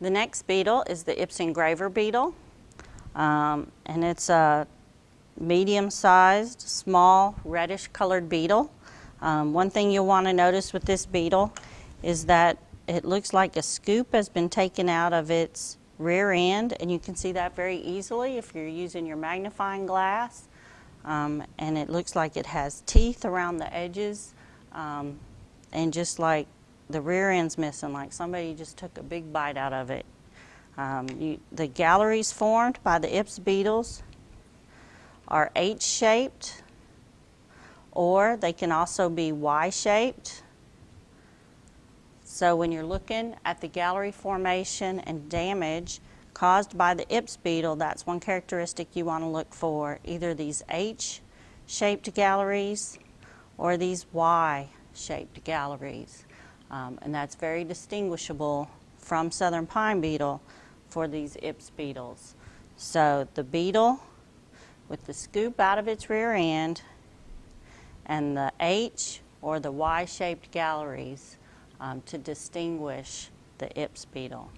The next beetle is the Ips engraver beetle. Um, and it's a medium-sized, small, reddish colored beetle. Um, one thing you'll want to notice with this beetle is that it looks like a scoop has been taken out of its rear end and you can see that very easily if you're using your magnifying glass. Um, and it looks like it has teeth around the edges um, and just like the rear end's missing, like somebody just took a big bite out of it. Um, you, the galleries formed by the Ips beetles are H-shaped or they can also be Y-shaped. So when you're looking at the gallery formation and damage caused by the Ips beetle, that's one characteristic you want to look for, either these H-shaped galleries or these Y-shaped galleries. Um, and that's very distinguishable from southern pine beetle for these Ips beetles. So the beetle with the scoop out of its rear end and the H or the Y-shaped galleries um, to distinguish the Ips beetle.